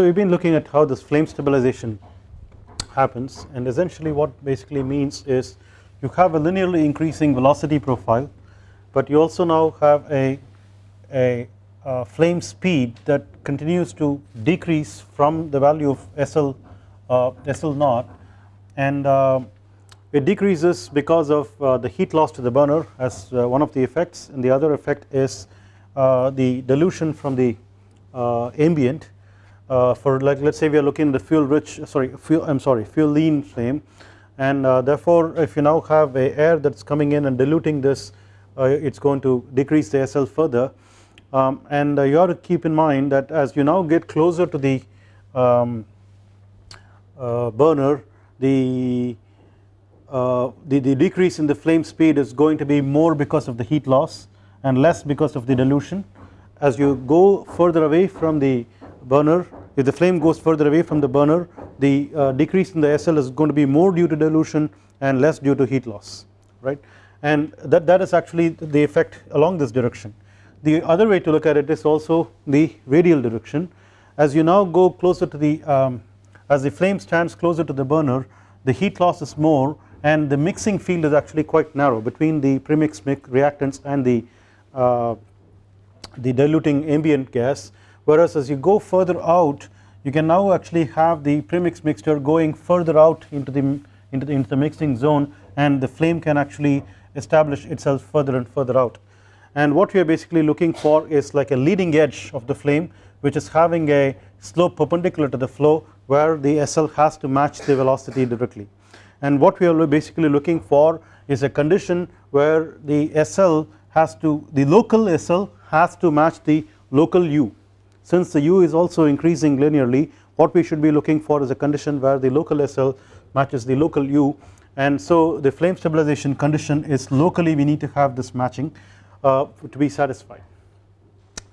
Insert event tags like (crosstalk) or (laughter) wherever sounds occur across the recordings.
So we have been looking at how this flame stabilization happens and essentially what basically means is you have a linearly increasing velocity profile but you also now have a, a, a flame speed that continues to decrease from the value of SL, uh, SL naught. And uh, it decreases because of uh, the heat loss to the burner as uh, one of the effects and the other effect is uh, the dilution from the uh, for like let us say we are looking at the fuel rich sorry fuel I am sorry fuel lean flame. And therefore if you now have a air that is coming in and diluting this it is going to decrease the SL further. Um, and you have to keep in mind that as you now get closer to the um, burner the uh, the, the decrease in the flame speed is going to be more because of the heat loss and less because of the dilution. As you go further away from the burner if the flame goes further away from the burner the uh, decrease in the SL is going to be more due to dilution and less due to heat loss right? And that, that is actually the effect along this direction. The other way to look at it is also the radial direction. As you now go closer to the um, as the flame stands closer to the burner the heat loss is more and the mixing field is actually quite narrow between the premix reactants and the uh, the diluting ambient gas whereas as you go further out you can now actually have the premix mixture going further out into the into the, into the mixing zone and the flame can actually establish itself further and further out. And what we are basically looking for is like a leading edge of the flame which is having a slope perpendicular to the flow where the SL has to match the velocity directly. And what we are basically looking for is a condition where the SL has to the local SL has to match the local U since the U is also increasing linearly what we should be looking for is a condition where the local SL matches the local U. And so the flame stabilization condition is locally we need to have this matching uh, to be satisfied.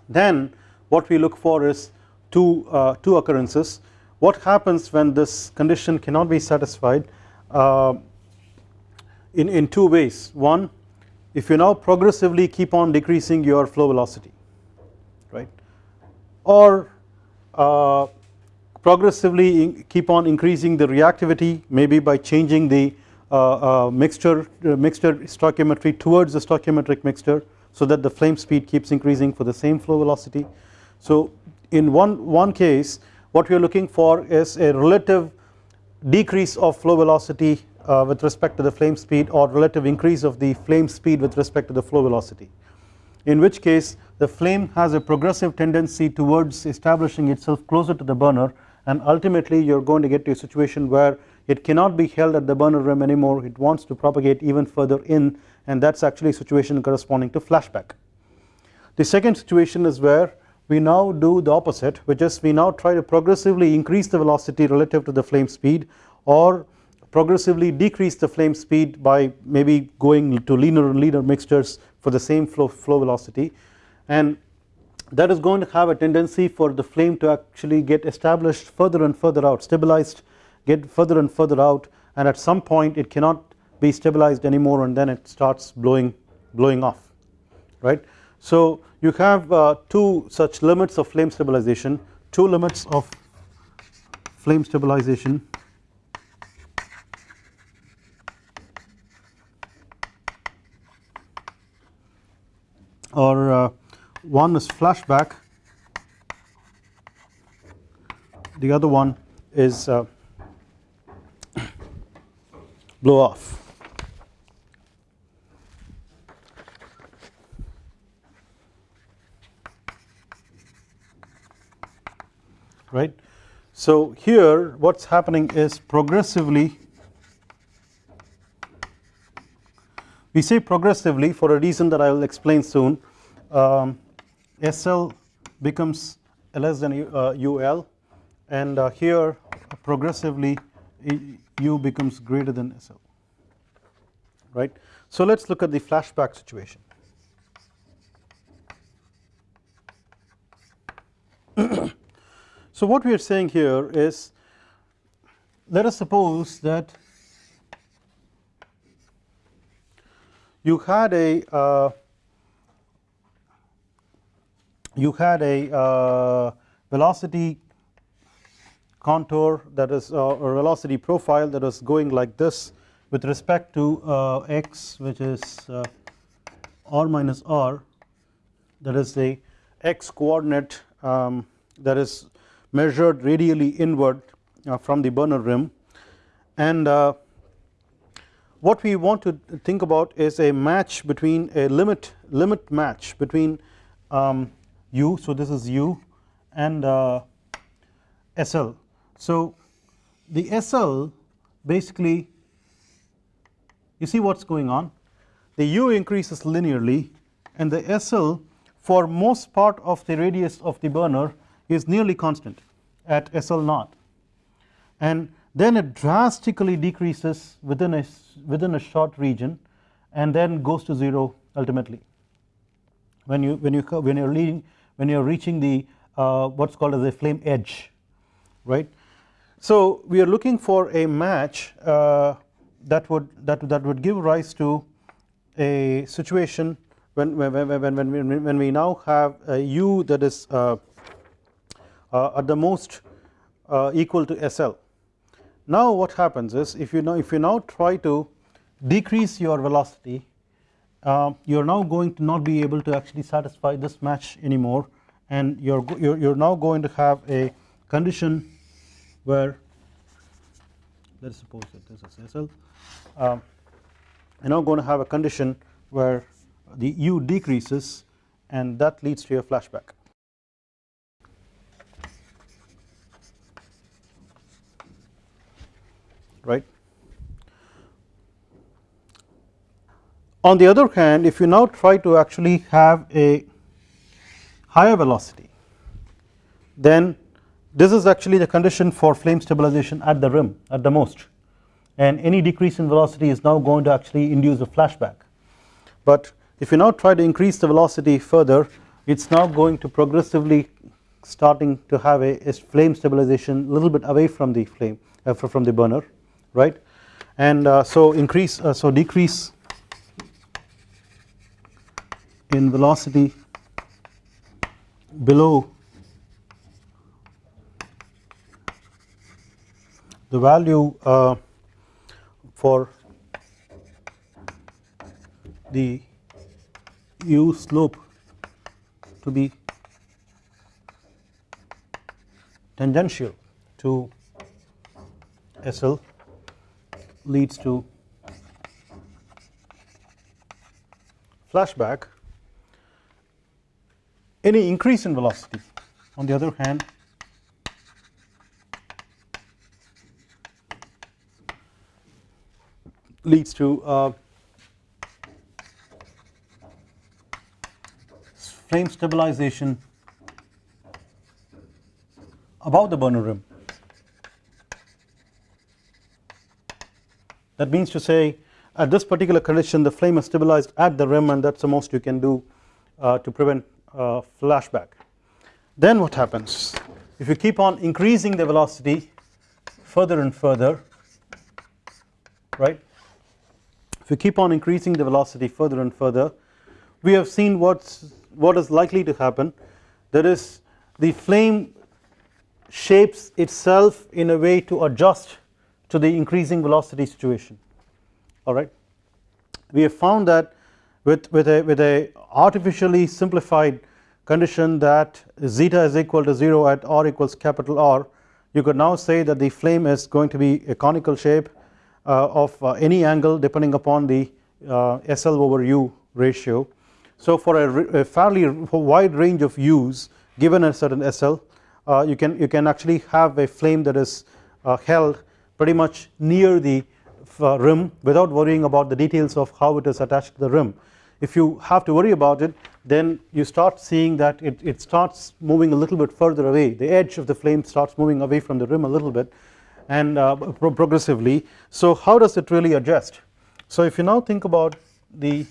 Then what we look for is two, uh, two occurrences. What happens when this condition cannot be satisfied uh, in, in two ways? One if you now progressively keep on decreasing your flow velocity right or uh, progressively keep on increasing the reactivity maybe by changing the uh, uh, mixture uh, mixture stoichiometry towards the stoichiometric mixture so that the flame speed keeps increasing for the same flow velocity. So in one, one case what we are looking for is a relative decrease of flow velocity uh, with respect to the flame speed or relative increase of the flame speed with respect to the flow velocity in which case the flame has a progressive tendency towards establishing itself closer to the burner and ultimately you are going to get to a situation where it cannot be held at the burner rim anymore it wants to propagate even further in and that is actually a situation corresponding to flashback. The second situation is where we now do the opposite which is we now try to progressively increase the velocity relative to the flame speed or progressively decrease the flame speed by maybe going to leaner and leaner mixtures for the same flow, flow velocity and that is going to have a tendency for the flame to actually get established further and further out stabilized get further and further out and at some point it cannot be stabilized anymore and then it starts blowing blowing off right? So you have uh, two such limits of flame stabilization, two limits of flame stabilization. Or uh, one is flashback. The other one is uh, (coughs) blow off. Right. So here what is happening is progressively we say progressively for a reason that I will explain soon. Um, SL becomes less than uh, UL and uh, here progressively U becomes greater than SL right. So let us look at the flashback situation. (coughs) So what we are saying here is let us suppose that you had a uh, you had a uh, velocity contour that is uh, or velocity profile that is going like this with respect to uh, x which is uh, r minus r. That is the x coordinate um, that is measured radially inward uh, from the burner rim. And uh, what we want to think about is a match between a limit limit match between um, u so this is u and uh, SL so the SL basically you see what is going on? The u increases linearly and the SL for most part of the radius of the burner is nearly constant at SL naught. And then it drastically decreases within a within a short region and then goes to 0 ultimately. When you when you when you're leading when you're reaching the uh, what's called as a flame edge right? So we are looking for a match uh, that would that that would give rise to a situation when when when when, when, when we now have a u that is uh, uh, at the most uh, equal to SL now what happens is if you now if you now try to decrease your velocity uh, you are now going to not be able to actually satisfy this match anymore. And you're you're, you're now going to have a condition where let us suppose that this is SL um, you're now going to have a condition where the U decreases and that leads to a flashback. Right. On the other hand if you now try to actually have a higher velocity then this is actually the condition for flame stabilization at the rim at the most. And any decrease in velocity is now going to actually induce a flashback. But if you now try to increase the velocity further it is now going to progressively starting to have a, a flame stabilization a little bit away from the flame uh, from the burner right? And uh, so increase uh, so decrease in velocity below the value uh, for the u slope to be tangential to SL leads to flashback any increase in velocity. On the other hand leads to uh, flame stabilization above the burner rim. That means to say at this particular condition the flame is stabilized at the rim and that is the most you can do uh, to prevent uh, flashback. Then what happens? If you keep on increasing the velocity further and further right? If you keep on increasing the velocity further and further we have seen what's what is likely to happen. That is the flame shapes itself in a way to adjust to the increasing velocity situation. Alright we have found that with, with a with a artificially simplified condition that zeta is equal to 0 at r equals capital R you could now say that the flame is going to be a conical shape uh, of uh, any angle depending upon the uh, SL over U ratio. So for a, a, fairly wide range of U's given a certain SL uh, you can you can actually have a flame that is uh, held pretty much near the uh, rim without worrying about the details of how it is attached to the rim if you have to worry about it then you start seeing that it, it starts moving a little bit further away. The edge of the flame starts moving away from the rim a little bit and uh, pro progressively. So how does it really adjust? So if you now think about the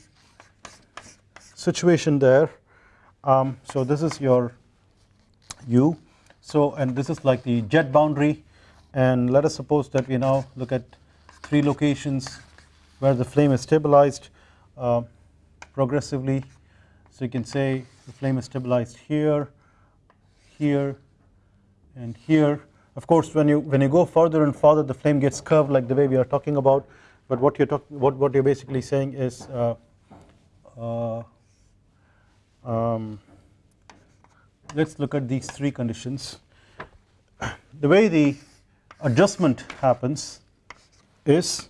situation there um, so this is your u. So and this is like the jet boundary. And let us suppose that we now look at three locations where the flame is stabilized. Uh, progressively. So you can say the flame is stabilized here here and here. Of course when you when you go further and further the flame gets curved like the way we are talking about. But what you're talking what, what you're basically saying is uh, uh, um, let's look at these three conditions. The way the adjustment happens is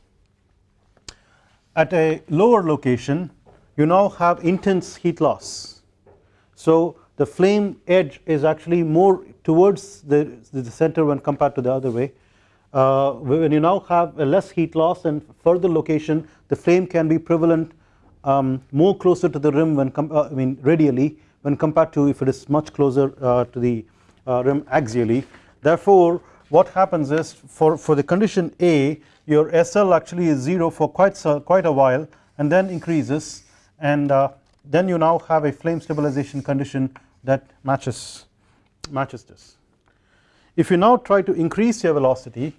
at a lower location you now have intense heat loss. So the flame edge is actually more towards the, the center when compared to the other way. Uh, when you now have a less heat loss and further location the flame can be prevalent um, more closer to the rim when uh, I mean radially when compared to if it is much closer uh, to the uh, rim axially. Therefore what happens is for, for the condition A your SL actually is 0 for quite, quite a while and then increases and uh, then you now have a flame stabilization condition that matches matches this. If you now try to increase your velocity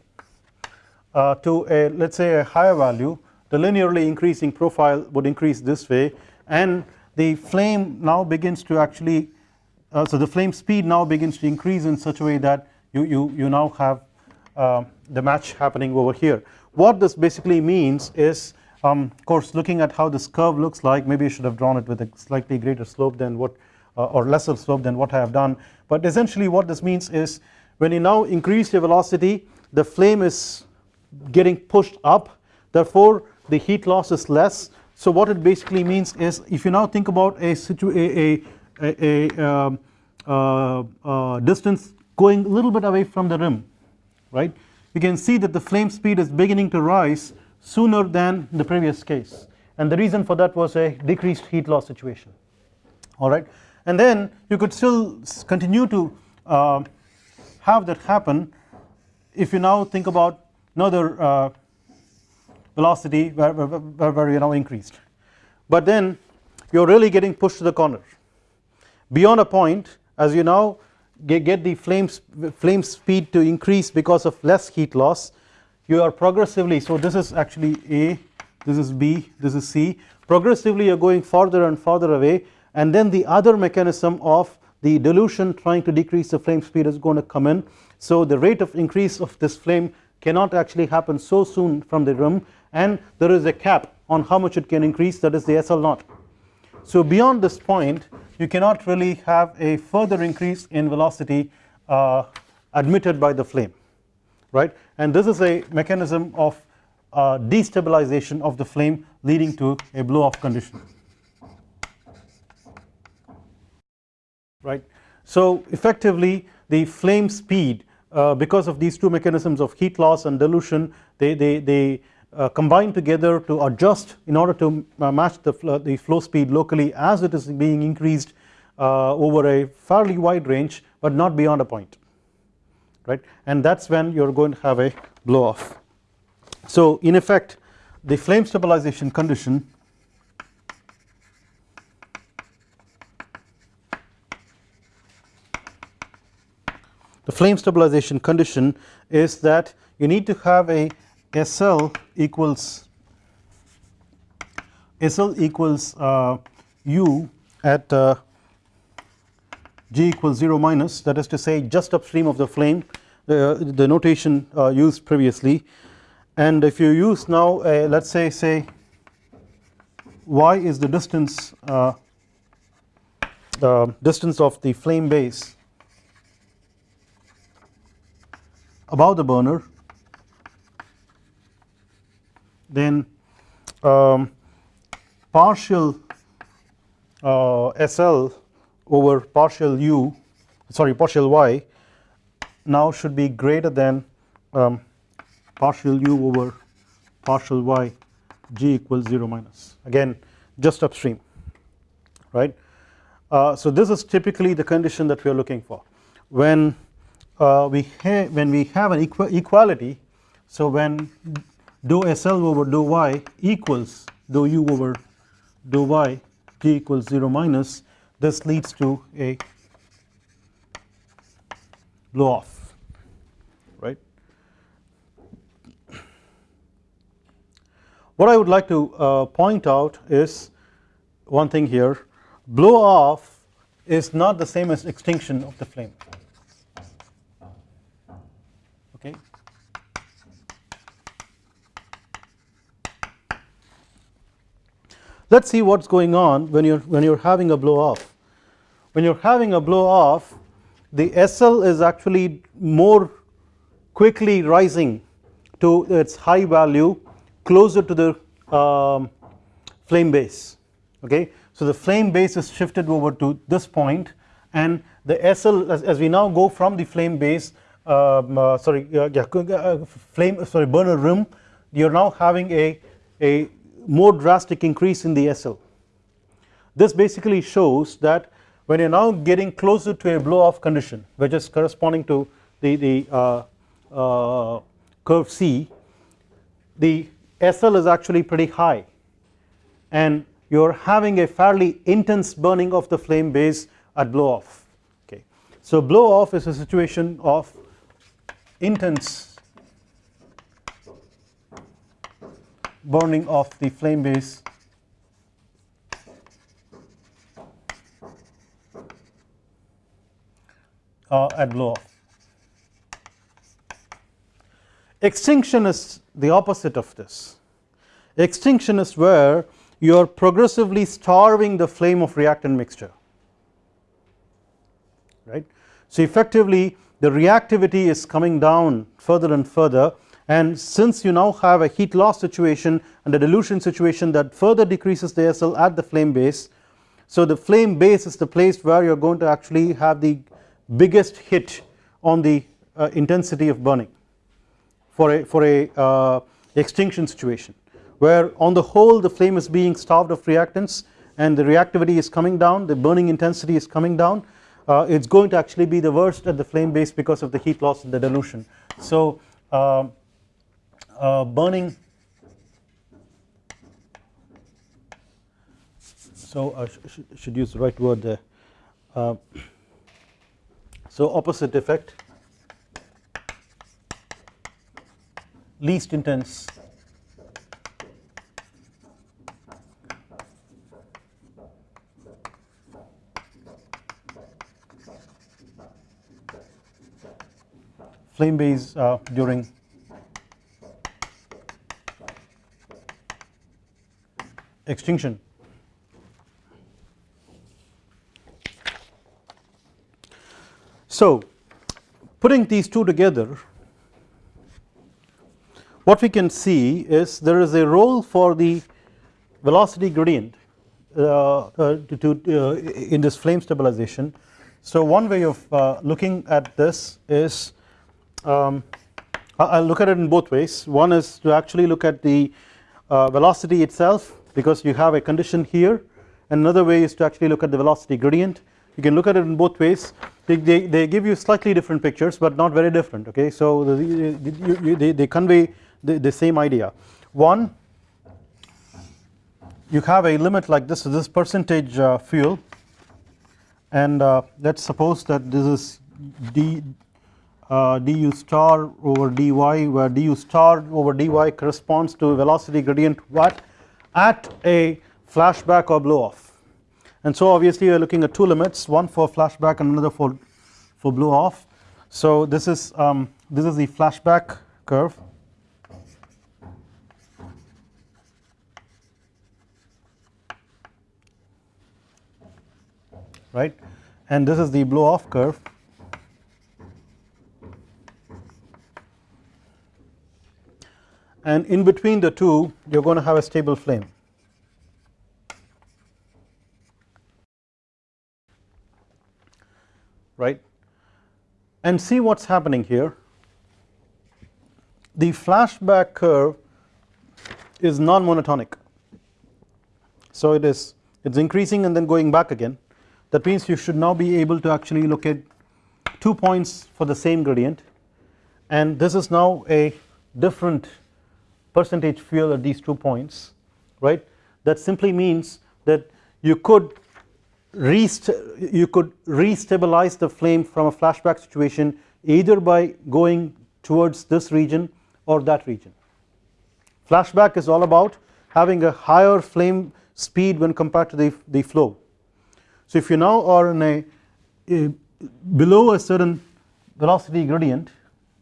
uh, to a let us say a higher value the linearly increasing profile would increase this way and the flame now begins to actually uh, so the flame speed now begins to increase in such a way that you, you, you now have uh, the match happening over here. What this basically means is um, of course looking at how this curve looks like maybe I should have drawn it with a slightly greater slope than what uh, or lesser slope than what I have done. But essentially what this means is when you now increase your velocity the flame is getting pushed up. Therefore the heat loss is less. So what it basically means is if you now think about a situ a, a, a, um, uh, uh, distance going a little bit away from the rim right? You can see that the flame speed is beginning to rise sooner than the previous case. And the reason for that was a decreased heat loss situation. Alright and then you could still continue to uh, have that happen if you now think about another uh, velocity where, where, where, you now increased. But then you are really getting pushed to the corner. Beyond a point as you now get, get the flame, flame speed to increase because of less heat loss you are progressively so this is actually A this is B this is C. Progressively you are going farther and farther away and then the other mechanism of the dilution trying to decrease the flame speed is going to come in. So the rate of increase of this flame cannot actually happen so soon from the rim and there is a cap on how much it can increase that is the SL naught. So beyond this point you cannot really have a further increase in velocity uh, admitted by the flame right and this is a mechanism of uh, destabilization of the flame leading to a blow off condition right. So effectively the flame speed uh, because of these two mechanisms of heat loss and dilution they, they, they uh, combine together to adjust in order to uh, match the, the flow speed locally as it is being increased uh, over a fairly wide range but not beyond a point right and that is when you are going to have a blow off. So in effect the flame stabilization condition the flame stabilization condition is that you need to have a SL equals SL equals uh, U at uh, G equals 0 minus that is to say just upstream of the flame the, the notation uh, used previously. And if you use now a, let us say say y is the distance uh, the distance of the flame base above the burner then um, partial uh, SL over partial u sorry partial y now should be greater than um, partial u over partial y g equals 0 minus. Again just upstream right. Uh, so this is typically the condition that we are looking for. When uh, we when we have an equ equality so when dou SL over do y equals do u over do y g equals 0 minus this leads to a blow off What I would like to uh, point out is one thing here. Blow off is not the same as extinction of the flame. Okay? Let's see what's going on when you're when you're having a blow off. When you're having a blow off the SL is actually more quickly rising to its high value closer to the um, flame base okay? So the flame base is shifted over to this point and the SL as, as we now go from the flame base um, uh, sorry uh, yeah, uh, flame sorry burner rim you are now having a, a more drastic increase in the SL this basically shows that when you are now getting closer to a blow off condition which is corresponding to the, the uh, uh, curve C the SL is actually pretty high and you are having a fairly intense burning of the flame base at blow off okay. So blow off is a situation of intense burning of the flame base uh, at blow off. Extinction is the opposite of this. Extinction is where you are progressively starving the flame of reactant mixture right. So effectively the reactivity is coming down further and further and since you now have a heat loss situation and a dilution situation that further decreases the SL at the flame base so the flame base is the place where you are going to actually have the biggest hit on the uh, intensity of burning for a for a uh, extinction situation where on the whole the flame is being starved of reactants and the reactivity is coming down the burning intensity is coming down. Uh, it is going to actually be the worst at the flame base because of the heat loss and the dilution. So uh, uh, burning so I sh sh should use the right word there. Uh, so opposite effect least intense flame base uh, during extinction. So putting these two together what we can see is there is a role for the velocity gradient uh, uh, to, to uh, in this flame stabilization. So one way of uh, looking at this is um, I will look at it in both ways. One is to actually look at the uh, velocity itself because you have a condition here. And another way is to actually look at the velocity gradient. You can look at it in both ways. They, they, they give you slightly different pictures but not very different okay? So the, they, they, they convey the, the same idea. One you have a limit like this so this percentage uh, fuel and uh, let us suppose that this is d uh, du star over dy where du star over dy corresponds to velocity gradient what? At a flashback or blow off. And so obviously we are looking at two limits one for flashback and another for for blow off. So this is um, this is the flashback curve right? And this is the blow off curve. And in between the two you are going to have a stable flame. Right? And see what is happening here. The flashback curve is non-monotonic. So it is it is increasing and then going back again that means you should now be able to actually look at two points for the same gradient. And this is now a different percentage fuel at these two points right? That simply means that you could you could restabilize the flame from a flashback situation either by going towards this region or that region. Flashback is all about having a higher flame speed when compared to the, the flow so if you now are in a, a below a certain velocity gradient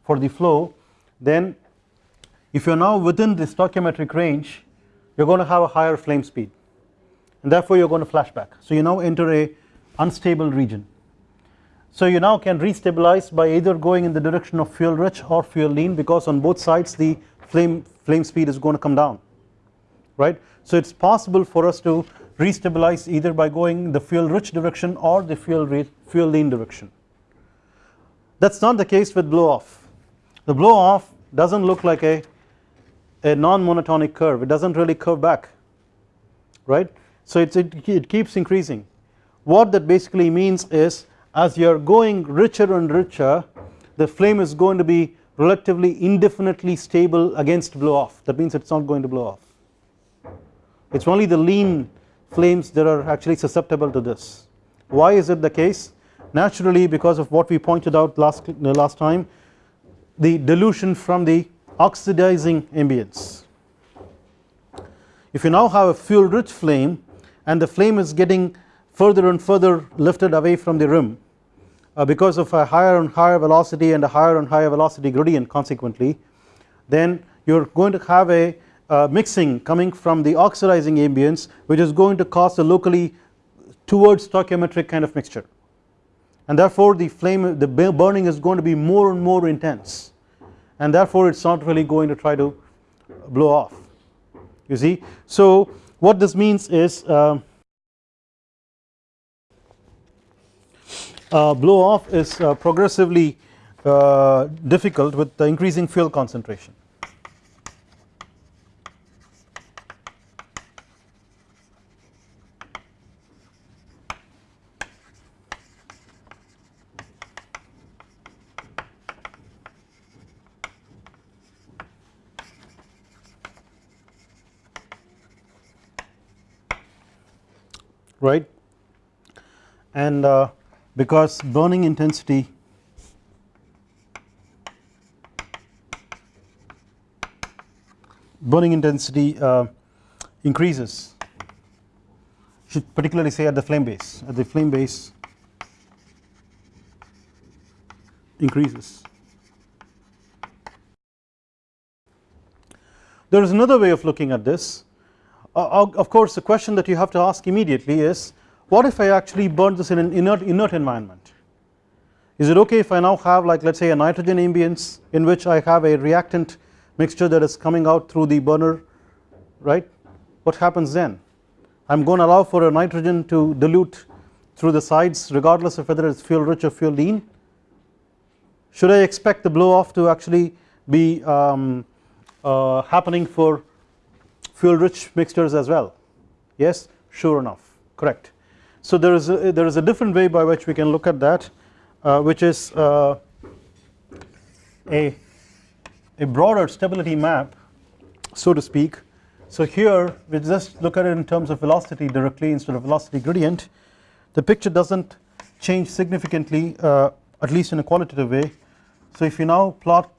for the flow then if you are now within the stoichiometric range you are going to have a higher flame speed. And therefore you are going to flash back. So you now enter a unstable region. So you now can restabilize by either going in the direction of fuel rich or fuel lean because on both sides the flame flame speed is going to come down. Right? So it's possible for us to restabilize either by going the fuel rich direction or the fuel fuel lean direction. That's not the case with blow off. The blow off doesn't look like a a non-monotonic curve. It doesn't really curve back right? So it, it keeps increasing. What that basically means is as you are going richer and richer the flame is going to be relatively indefinitely stable against blow off. That means it is not going to blow off. It is only the lean flames that are actually susceptible to this why is it the case naturally because of what we pointed out last last time the dilution from the oxidizing ambience. If you now have a fuel rich flame and the flame is getting further and further lifted away from the rim uh, because of a higher and higher velocity and a higher and higher velocity gradient consequently then you are going to have a uh, mixing coming from the oxidizing ambience which is going to cause a locally towards stoichiometric kind of mixture. And therefore the flame the burning is going to be more and more intense. And therefore it is not really going to try to blow off. You see. So what this means is uh, uh, blow off is uh, progressively uh, difficult with the increasing fuel concentration right? And uh, because burning intensity burning intensity uh, increases. Should particularly say at the flame base. At the flame base increases. There is another way of looking at this uh, of course the question that you have to ask immediately is what if I actually burn this in an inert, inert environment? Is it okay if I now have like let us say a nitrogen ambience in which I have a reactant mixture that is coming out through the burner right? What happens then? I am going to allow for a nitrogen to dilute through the sides regardless of whether it is fuel rich or fuel lean. Should I expect the blow off to actually be um, uh, happening for fuel rich mixtures as well yes sure enough correct. So there is a, there is a different way by which we can look at that uh, which is uh, a, a broader stability map so to speak. So here we just look at it in terms of velocity directly instead of velocity gradient the picture does not change significantly uh, at least in a qualitative way. So if you now plot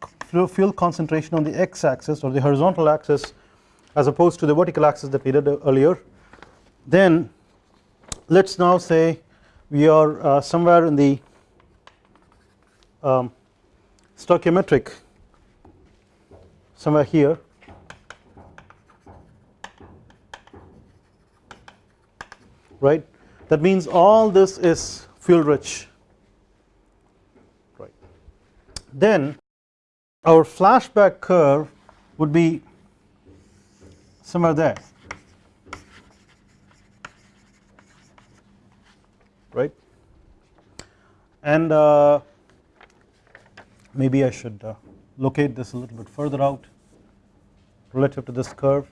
fuel concentration on the x axis or the horizontal axis as opposed to the vertical axis that we did earlier then let us now say we are uh, somewhere in the um, stoichiometric somewhere here. Right? That means all this is fuel rich. Right. Then our flashback curve would be somewhere there right? And uh, maybe I should uh, locate this a little bit further out relative to this curve.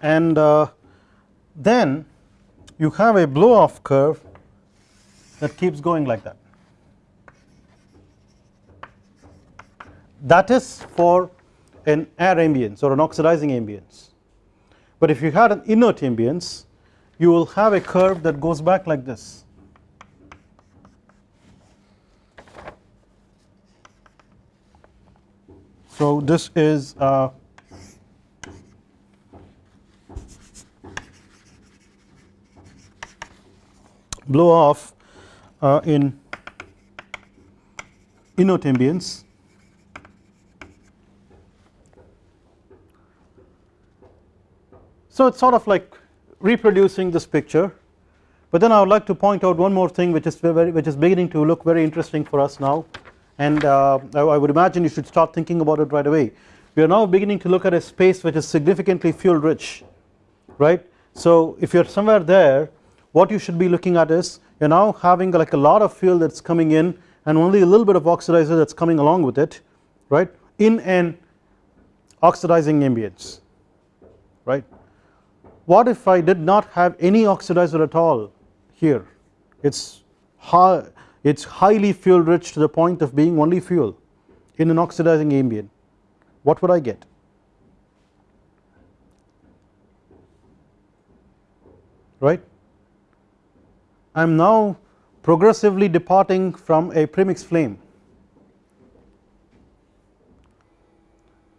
And uh, then you have a blow off curve that keeps going like that that is for an air ambience or an oxidizing ambience. But if you had an inert ambience you will have a curve that goes back like this. So this is uh, blow off uh, in inert ambience So it is sort of like reproducing this picture but then I would like to point out one more thing which is very, which is beginning to look very interesting for us now and uh, I would imagine you should start thinking about it right away. We are now beginning to look at a space which is significantly fuel rich right. So if you are somewhere there what you should be looking at is you are now having like a lot of fuel that is coming in and only a little bit of oxidizer that is coming along with it right in an oxidizing ambience right. What if I did not have any oxidizer at all here? It's high it's highly fuel rich to the point of being only fuel in an oxidizing ambient. What would I get? Right? I am now progressively departing from a premix flame.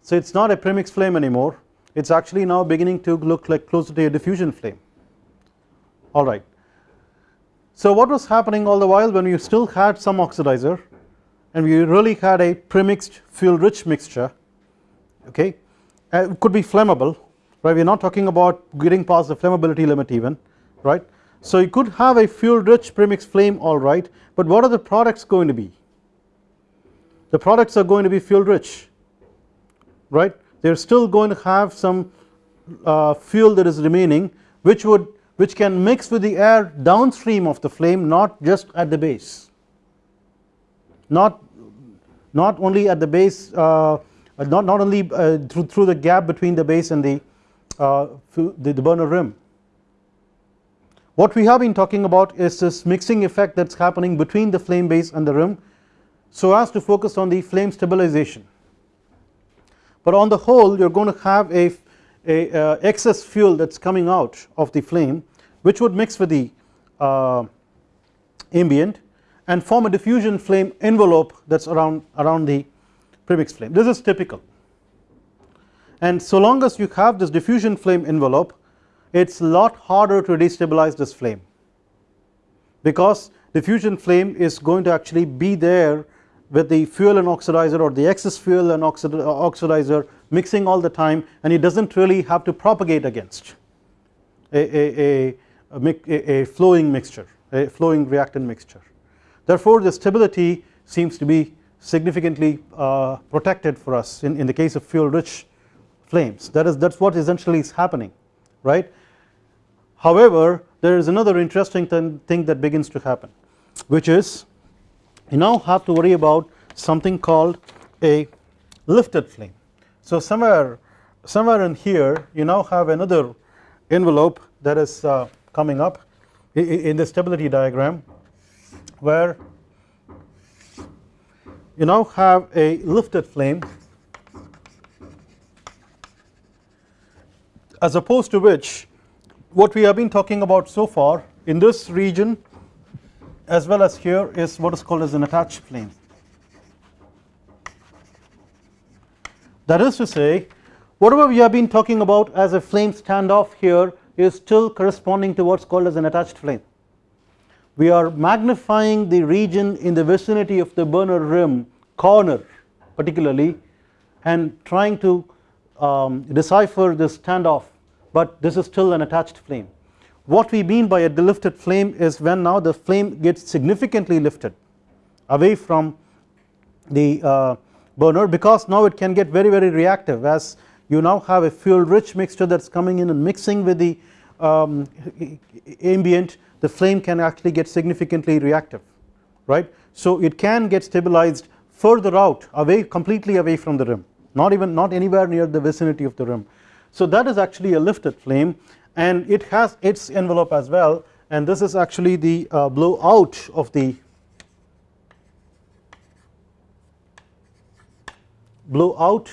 So it is not a premix flame anymore it is actually now beginning to look like closer to a diffusion flame. Alright so what was happening all the while when you still had some oxidizer and we really had a premixed fuel rich mixture okay uh, it could be flammable right? We are not talking about getting past the flammability limit even right. So you could have a fuel rich premix flame alright but what are the products going to be? The products are going to be fuel rich right they are still going to have some uh, fuel that is remaining which would which can mix with the air downstream of the flame not just at the base. Not not only at the base uh, not not only uh, through through the gap between the base and the, uh, the the burner rim. What we have been talking about is this mixing effect that is happening between the flame base and the rim so as to focus on the flame stabilization but on the whole you are going to have a, a uh, excess fuel that is coming out of the flame which would mix with the uh, ambient and form a diffusion flame envelope that is around around the premix flame. This is typical. And so long as you have this diffusion flame envelope it is a lot harder to destabilize this flame. Because diffusion flame is going to actually be there with the fuel and oxidizer or the excess fuel and oxidizer mixing all the time and it does not really have to propagate against a, a, a a, flowing mixture a flowing reactant mixture. Therefore the stability seems to be significantly uh, protected for us in, in the case of fuel rich flames. That is that is what essentially is happening right? However there is another interesting thing that begins to happen which is you now have to worry about something called a lifted flame. So somewhere somewhere in here you now have another envelope that is uh, coming up in the stability diagram where you now have a lifted flame as opposed to which what we have been talking about so far in this region as well as here is what is called as an attached flame that is to say whatever we have been talking about as a flame standoff here is still corresponding to what is called as an attached flame. We are magnifying the region in the vicinity of the burner rim corner particularly and trying to um, decipher this standoff but this is still an attached flame. What we mean by a lifted flame is when now the flame gets significantly lifted away from the uh, burner because now it can get very very reactive as you now have a fuel rich mixture that is coming in and mixing with the um, ambient the flame can actually get significantly reactive right. So it can get stabilized further out away completely away from the rim not even not anywhere near the vicinity of the rim. So that is actually a lifted flame and it has its envelope as well. And this is actually the uh, blowout of the blowout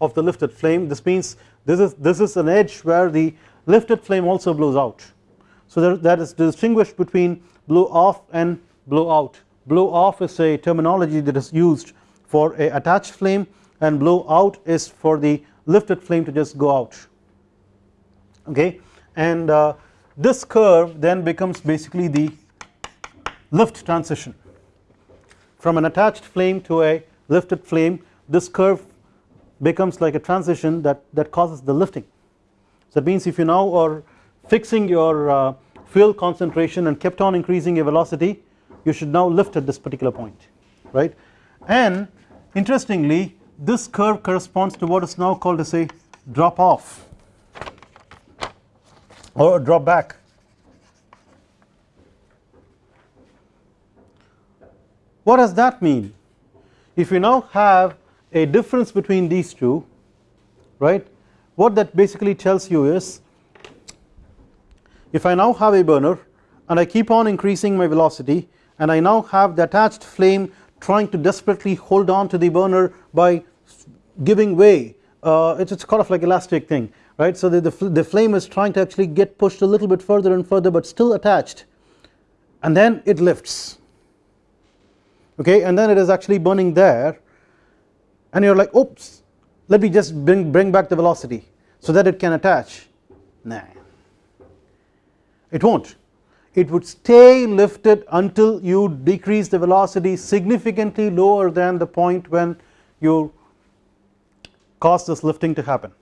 of the lifted flame. This means this is this is an edge where the lifted flame also blows out. So there, that is distinguished between blow off and blow out. Blow off is a terminology that is used for a attached flame and blow out is for the lifted flame to just go out. Okay and uh, this curve then becomes basically the lift transition. From an attached flame to a lifted flame this curve becomes like a transition that that causes the lifting. So that means if you now are fixing your uh, fuel concentration and kept on increasing your velocity you should now lift at this particular point right? And interestingly this curve corresponds to what is now called as a drop off or drop back. What does that mean? If you now have a difference between these two right what that basically tells you is if I now have a burner and I keep on increasing my velocity and I now have the attached flame trying to desperately hold on to the burner by giving way uh, it's, it's kind of like elastic thing right? So the, the, the flame is trying to actually get pushed a little bit further and further but still attached. And then it lifts. Okay and then it is actually burning there. And you're like oops let me just bring, bring back the velocity so that it can attach. Nah. It won't. It would stay lifted until you decrease the velocity significantly lower than the point when you cause this lifting to happen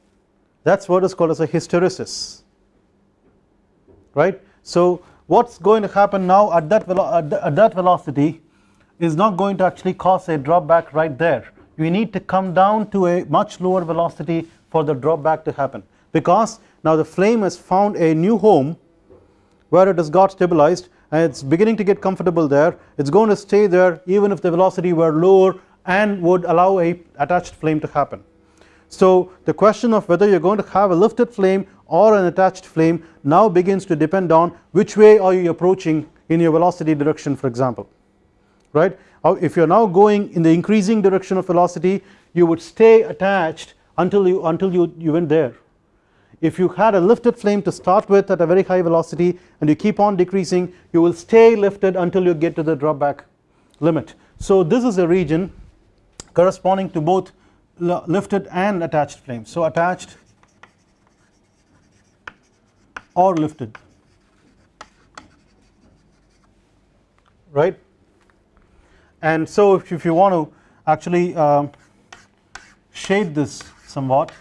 that is what is called as a hysteresis right. So what is going to happen now at that, at that velocity is not going to actually cause a drop back right there we need to come down to a much lower velocity for the drop back to happen because now the flame has found a new home where it has got stabilized and it is beginning to get comfortable there it is going to stay there even if the velocity were lower and would allow a attached flame to happen. So the question of whether you are going to have a lifted flame or an attached flame now begins to depend on which way are you approaching in your velocity direction for example right? If you are now going in the increasing direction of velocity you would stay attached until you until you, you went there. If you had a lifted flame to start with at a very high velocity and you keep on decreasing you will stay lifted until you get to the dropback limit. So this is a region corresponding to both lifted and attached flames so attached or lifted. Right? And so if, if you want to actually uh, shade this somewhat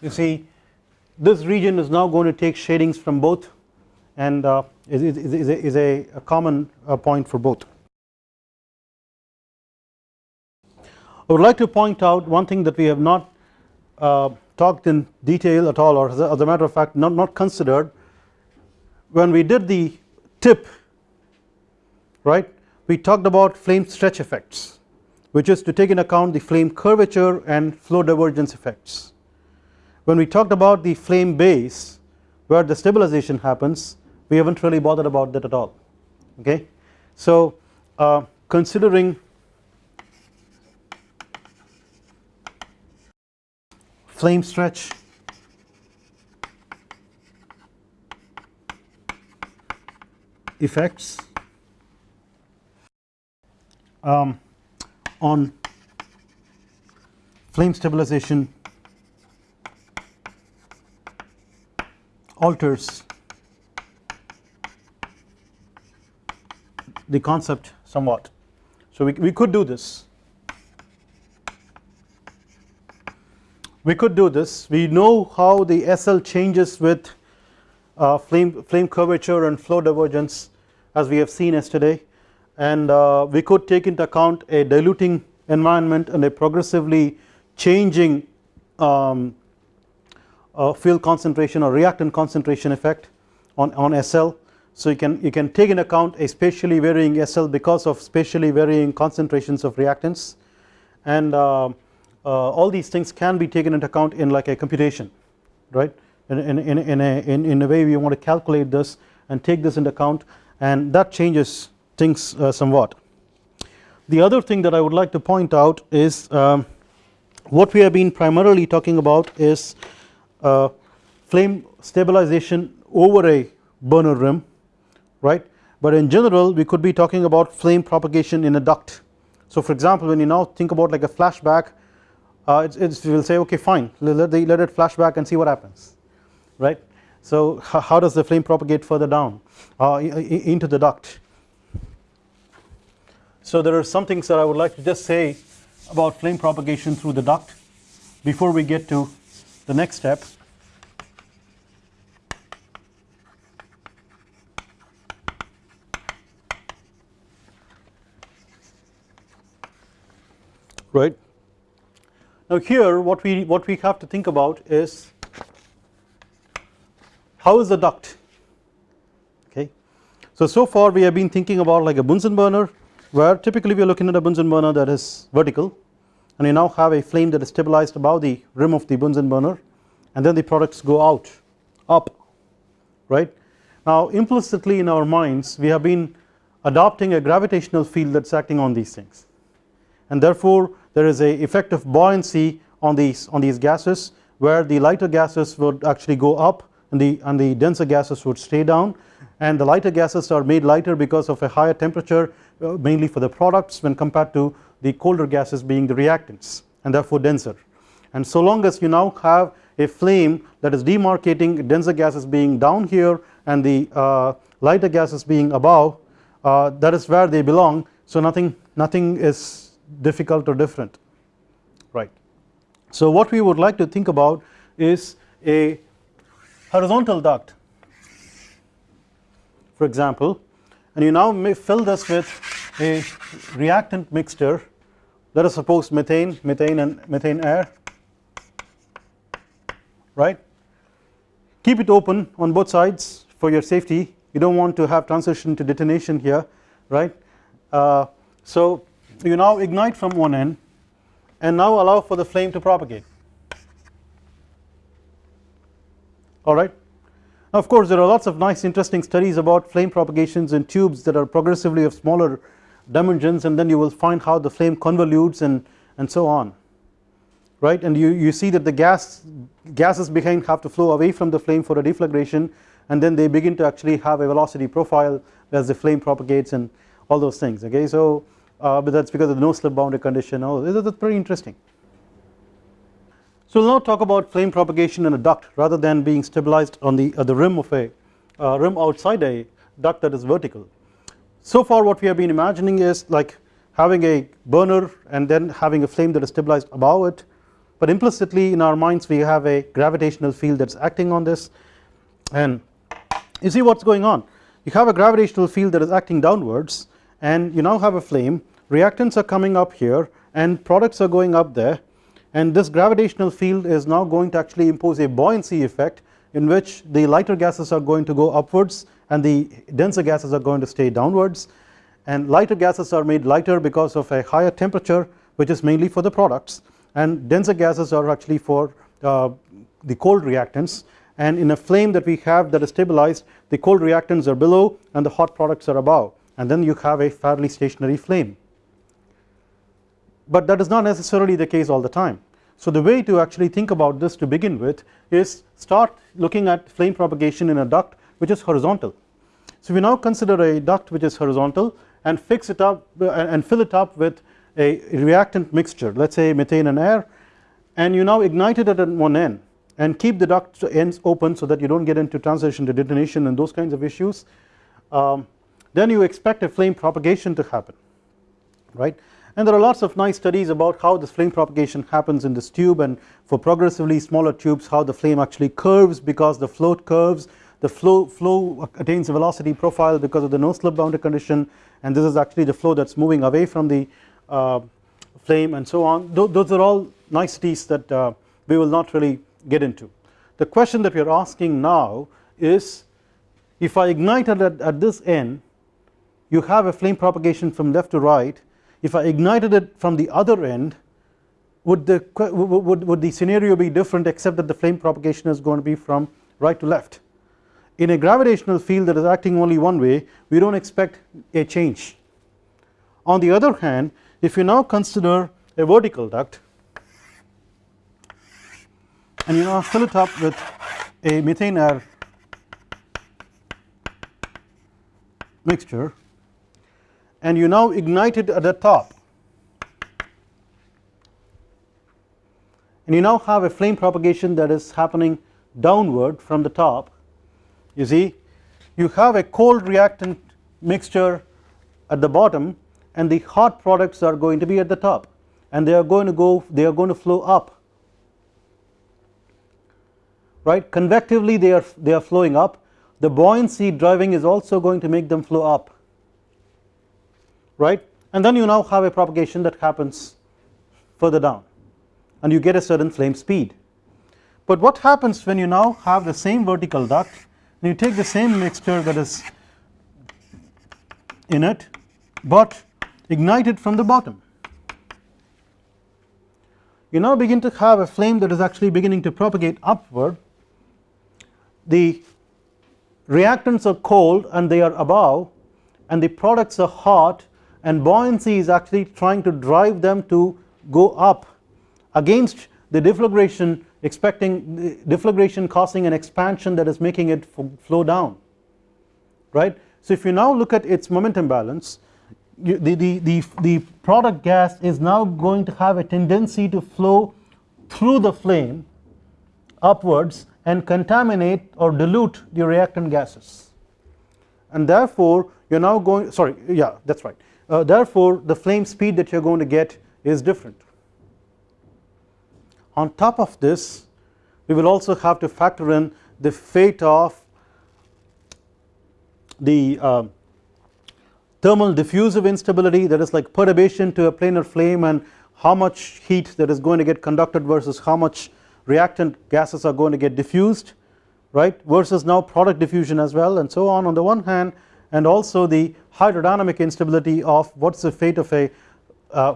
you see this region is now going to take shadings from both and uh, is, is, is, a, is a, a common uh, point for both. I would like to point out one thing that we have not uh, talked in detail at all or as a, as a matter of fact not, not considered when we did the tip right we talked about flame stretch effects which is to take in account the flame curvature and flow divergence effects. When we talked about the flame base where the stabilization happens we haven't really bothered about that at all okay. So uh, considering flame stretch effects um, on flame stabilization alters the concept somewhat. So we, we could do this. We could do this. We know how the SL changes with uh, flame, flame curvature and flow divergence as we have seen yesterday. And uh, we could take into account a diluting environment and a progressively changing um, uh, fuel concentration or reactant concentration effect on, on SL so you can you can take into account a spatially varying SL because of spatially varying concentrations of reactants. And uh, uh, all these things can be taken into account in like a computation right? In, in, in, in, a, in, in a way we want to calculate this and take this into account and that changes things uh, somewhat. The other thing that I would like to point out is um, what we have been primarily talking about is uh, flame stabilization over a burner rim right but in general we could be talking about flame propagation in a duct. So for example when you now think about like a flashback uh, it's, it's we will say okay fine let, the, let it flash back and see what happens right. So how does the flame propagate further down uh, into the duct So there are some things that I would like to just say about flame propagation through the duct before we get to the next step. Right. Now here what we what we have to think about is how is the duct okay. So so far we have been thinking about like a Bunsen burner where typically we are looking at a Bunsen burner that is vertical and you now have a flame that is stabilized above the rim of the Bunsen burner and then the products go out up right. Now implicitly in our minds we have been adopting a gravitational field that is acting on these things and therefore there is a effect of buoyancy on these on these gases where the lighter gases would actually go up and the and the denser gases would stay down. And the lighter gases are made lighter because of a higher temperature uh, mainly for the products when compared to the colder gases being the reactants and therefore denser. And so long as you now have a flame that is demarcating denser gases being down here and the uh, lighter gases being above uh, that is where they belong. So nothing nothing is difficult or different right. So what we would like to think about is a horizontal duct for example and you now may fill this with a reactant mixture let us suppose methane methane and methane air right? Keep it open on both sides for your safety. You do not want to have transition to detonation here right? Uh, so you now ignite from one end and now allow for the flame to propagate alright. Now of course there are lots of nice interesting studies about flame propagations in tubes that are progressively of smaller dimensions and then you will find how the flame convolutes and, and so on right and you, you see that the gas gases behind have to flow away from the flame for a deflagration and then they begin to actually have a velocity profile as the flame propagates and all those things okay. So uh, but that is because of the no slip boundary condition. Oh that is pretty interesting. So we will now talk about flame propagation in a duct rather than being stabilized on the at the rim of a uh, rim outside a duct that is vertical. So far what we have been imagining is like having a burner and then having a flame that is stabilized above it. But implicitly in our minds we have a gravitational field that is acting on this. And you see what is going on. You have a gravitational field that is acting downwards and you now have a flame. Reactants are coming up here and products are going up there. And this gravitational field is now going to actually impose a buoyancy effect in which the lighter gases are going to go upwards and the denser gases are going to stay downwards. And lighter gases are made lighter because of a higher temperature which is mainly for the products. And denser gases are actually for uh, the cold reactants. And in a flame that we have that is stabilized the cold reactants are below and the hot products are above and then you have a fairly stationary flame but that is not necessarily the case all the time. So the way to actually think about this to begin with is start looking at flame propagation in a duct which is horizontal. So we now consider a duct which is horizontal and fix it up and fill it up with a reactant mixture let us say methane and air and you now ignite it at one end and keep the duct ends open so that you do not get into transition to detonation and those kinds of issues um, then you expect a flame propagation to happen right? And there are lots of nice studies about how this flame propagation happens in this tube and for progressively smaller tubes how the flame actually curves because the float curves. The flow flow attains a velocity profile because of the no slip boundary condition. And this is actually the flow that is moving away from the uh, flame and so on. Th those are all niceties that uh, we will not really get into. The question that we are asking now is if I ignite it at, at this end you have a flame propagation from left to right. If I ignited it from the other end would the would, would the scenario be different except that the flame propagation is going to be from right to left? In a gravitational field that is acting only one way we do not expect a change. On the other hand if you now consider a vertical duct and you now fill it up with a methane air mixture and you now ignite it at the top. And you now have a flame propagation that is happening downward from the top. You see you have a cold reactant mixture at the bottom and the hot products are going to be at the top. And they are going to go they are going to flow up. Right? Convectively they are they are flowing up. The buoyancy driving is also going to make them flow up right? And then you now have a propagation that happens further down. And you get a certain flame speed. But what happens when you now have the same vertical duct and you take the same mixture that is in it but ignite it from the bottom? You now begin to have a flame that is actually beginning to propagate upward. The reactants are cold and they are above and the products are hot and buoyancy is actually trying to drive them to go up against the deflagration expecting the deflagration causing an expansion that is making it flow down right. So if you now look at its momentum balance you, the, the, the, the product gas is now going to have a tendency to flow through the flame upwards and contaminate or dilute the reactant gases and therefore you are now going sorry yeah that is right uh, therefore the flame speed that you are going to get is different. On top of this we will also have to factor in the fate of the uh, thermal diffusive instability that is like perturbation to a planar flame and how much heat that is going to get conducted versus how much reactant gases are going to get diffused right versus now product diffusion as well and so on on the one hand and also the hydrodynamic instability of what is the fate of a uh,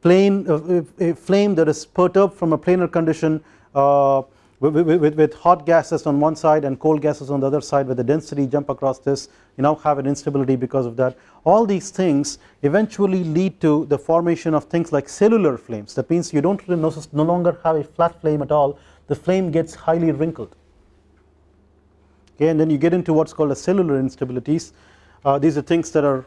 plane uh, a flame that is perturbed from a planar condition uh, with, with, with, hot gases on one side and cold gases on the other side with the density jump across this you now have an instability because of that. All these things eventually lead to the formation of things like cellular flames. That means you do not no longer have a flat flame at all. The flame gets highly wrinkled okay and then you get into what is called a cellular instabilities. Uh, these are things that are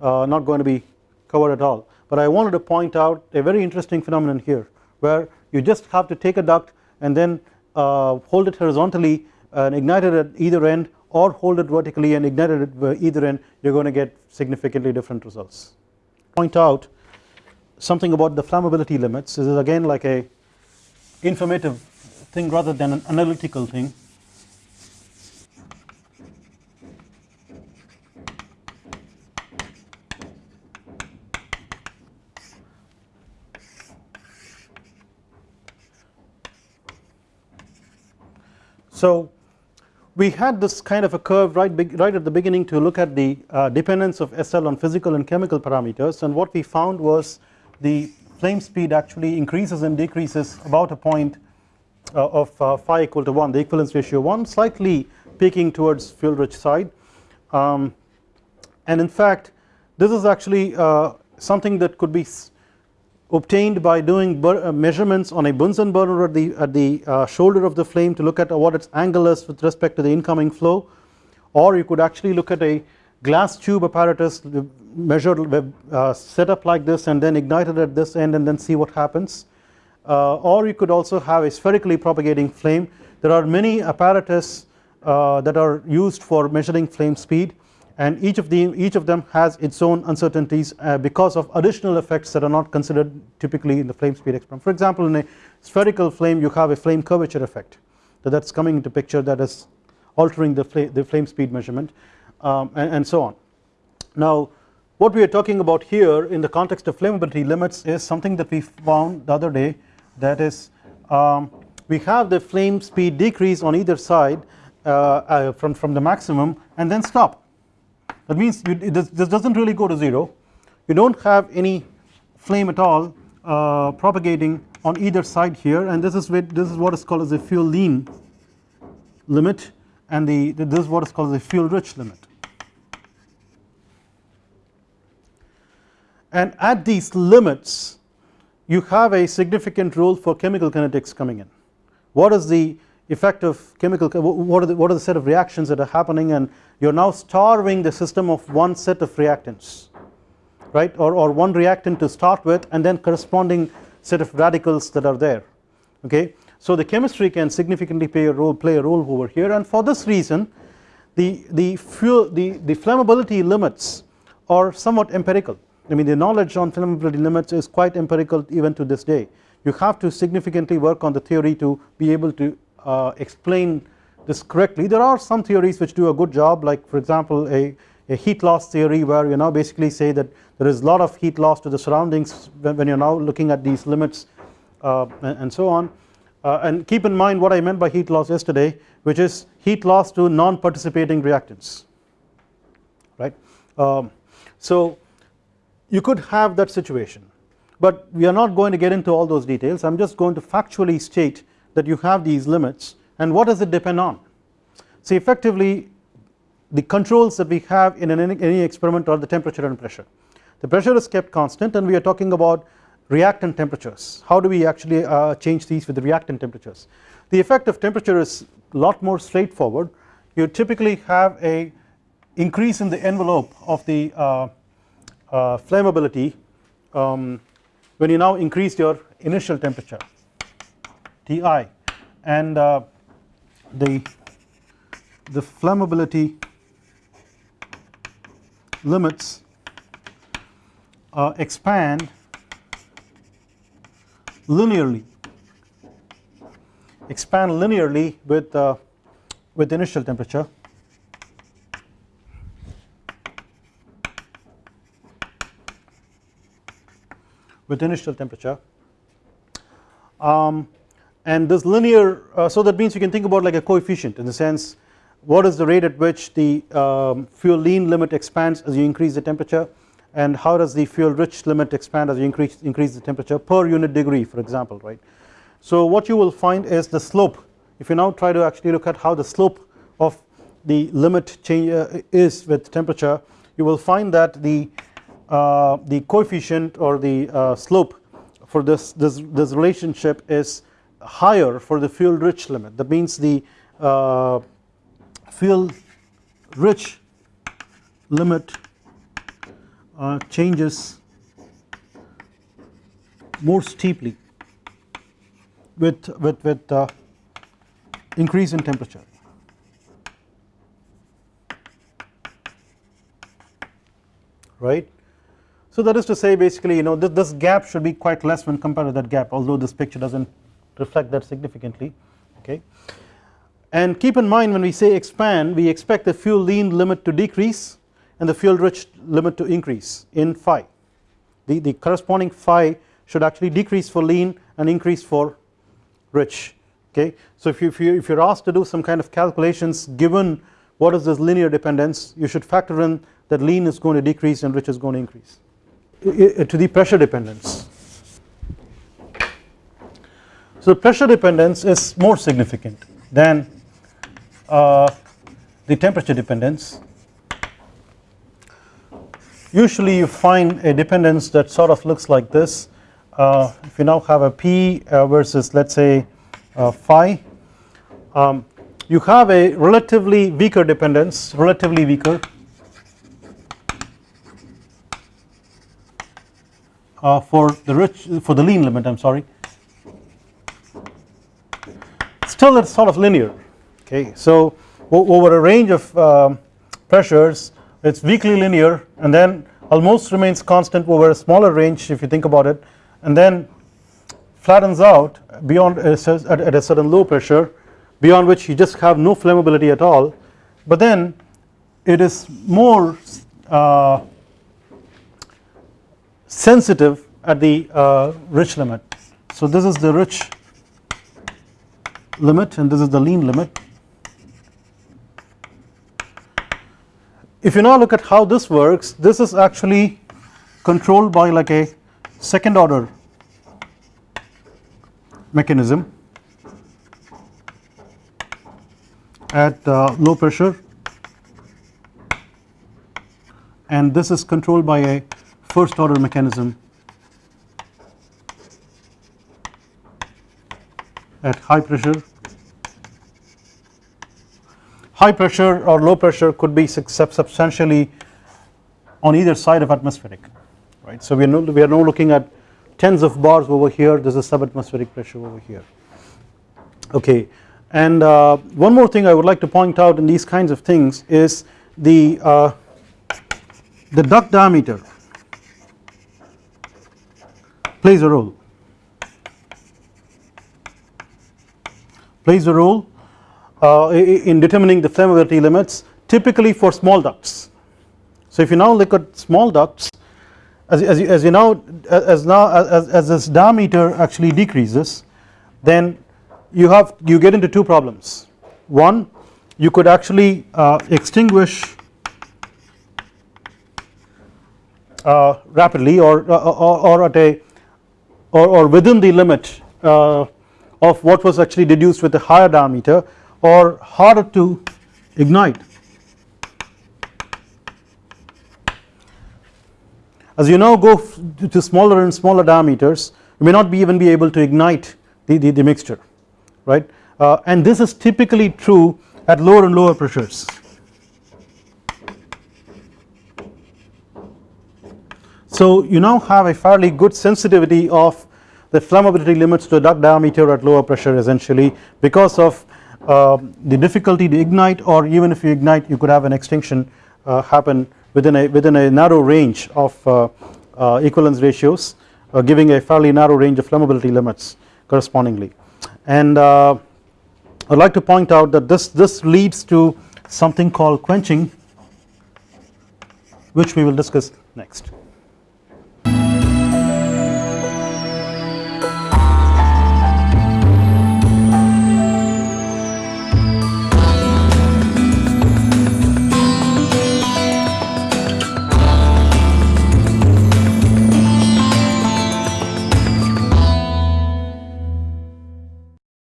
uh, not going to be covered at all. But I wanted to point out a very interesting phenomenon here where you just have to take a duct and then uh, hold it horizontally and ignite it at either end or hold it vertically and ignite it at either end. You are going to get significantly different results. Point out something about the flammability limits. This is again like a informative thing rather than an analytical thing So we had this kind of a curve right, right at the beginning to look at the uh, dependence of SL on physical and chemical parameters. And what we found was the flame speed actually increases and decreases about a point uh, of uh, phi equal to 1 the equivalence ratio 1 slightly peaking towards fuel rich side. Um, and in fact this is actually uh, something that could be obtained by doing uh, measurements on a Bunsen burner at the, at the uh, shoulder of the flame to look at what its angle is with respect to the incoming flow. Or you could actually look at a glass tube apparatus measured uh, set up like this and then ignited at this end and then see what happens. Uh, or you could also have a spherically propagating flame. There are many apparatus uh, that are used for measuring flame speed and each of the each of them has its own uncertainties uh, because of additional effects that are not considered typically in the flame speed experiment. For example in a spherical flame you have a flame curvature effect so that is coming into picture that is altering the, the flame speed measurement um, and, and so on. Now what we are talking about here in the context of flammability limits is something that we found the other day that is um, we have the flame speed decrease on either side uh, uh, from, from the maximum and then stop that means you, this, does not really go to 0 you do not have any flame at all uh, propagating on either side here. And this is with, this is what is called as a fuel lean limit. And the this is what is called as a fuel rich limit. And at these limits you have a significant role for chemical kinetics coming in. What is the effect of chemical what are the what are the set of reactions that are happening? And you are now starving the system of one set of reactants right? Or, or one reactant to start with and then corresponding set of radicals that are there okay? So the chemistry can significantly play a role play a role over here. And for this reason the the fuel the the flammability limits are somewhat empirical. I mean the knowledge on flammability limits is quite empirical even to this day. You have to significantly work on the theory to be able to explain this correctly. There are some theories which do a good job like for example a, a heat loss theory where you now basically say that there is a lot of heat loss to the surroundings when, when you are now looking at these limits uh, and, and, so on. Uh, and keep in mind what I meant by heat loss yesterday which is heat loss to non-participating reactants right. Um, so you could have that situation but we are not going to get into all those details. I am just going to factually state that you have these limits and what does it depend on? See effectively the controls that we have in any, any experiment are the temperature and pressure. The pressure is kept constant and we are talking about reactant temperatures. How do we actually uh, change these with the reactant temperatures? The effect of temperature is a lot more straightforward. You typically have a increase in the envelope of the uh, uh, flammability um, when you now increase your initial temperature Ti and uh, the the flammability limits uh, expand linearly. Expand linearly with uh, with initial temperature. With initial temperature. Um, and this linear uh, so that means you can think about like a coefficient in the sense what is the rate at which the um, fuel lean limit expands as you increase the temperature and how does the fuel rich limit expand as you increase increase the temperature per unit degree for example right. So what you will find is the slope if you now try to actually look at how the slope of the limit change uh, is with temperature you will find that the uh, the coefficient or the uh, slope for this, this, this relationship is higher for the fuel rich limit. That means the uh, fuel rich limit uh, changes more steeply with with with uh, increase in temperature. Right? So that is to say basically you know this, this gap should be quite less when compared to that gap although this picture does not reflect that significantly okay. And keep in mind when we say expand we expect the fuel lean limit to decrease and the fuel rich limit to increase in phi the, the corresponding phi should actually decrease for lean and increase for rich okay. So if you, if you if you're asked to do some kind of calculations given what is this linear dependence you should factor in that lean is going to decrease and rich is going to increase to the pressure dependence. So pressure dependence is more significant than uh, the temperature dependence. Usually you find a dependence that sort of looks like this. Uh, if you now have a P uh, versus let us say uh, phi um, you have a relatively weaker dependence relatively weaker. Uh, for the rich for the lean limit I am sorry still it's sort of linear okay so over a range of um, pressures it's weakly linear and then almost remains constant over a smaller range if you think about it and then flattens out beyond at a certain low pressure beyond which you just have no flammability at all but then it is more uh, sensitive at the uh, rich limit. So this is the rich limit and this is the lean limit. If you now look at how this works this is actually controlled by like a second order mechanism at uh, low pressure and this is controlled by a first order mechanism at high pressure. High pressure or low pressure could be substantially on either side of atmospheric right. So we are no, we are now looking at tens of bars over here this is subatmospheric pressure over here okay and uh, one more thing I would like to point out in these kinds of things is the uh, the duct diameter plays a role plays a role uh, in determining the flammability limits typically for small ducts. So if you now look at small ducts as, as, you, as you know as now as, as this diameter actually decreases then you have you get into two problems one you could actually uh, extinguish uh, rapidly or, uh, or, or at a or, or within the limit uh, of what was actually deduced with a higher diameter or harder to ignite. As you now go to smaller and smaller diameters you may not be even be able to ignite the, the, the mixture right uh, and this is typically true at lower and lower pressures. So you now have a fairly good sensitivity of the flammability limits to a duct diameter at lower pressure essentially because of uh, the difficulty to ignite or even if you ignite you could have an extinction uh, happen within a within a narrow range of uh, uh equivalence ratios uh, giving a fairly narrow range of flammability limits correspondingly and uh, I would like to point out that this this leads to something called quenching which we will discuss next.